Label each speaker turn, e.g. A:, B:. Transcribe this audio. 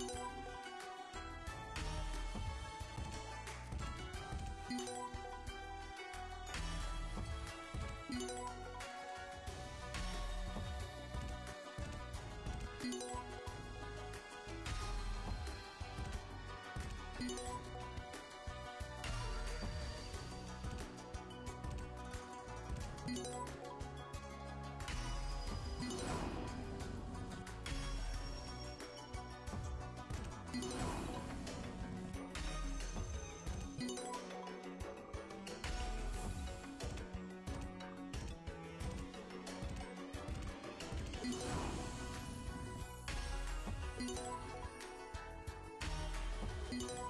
A: Thank you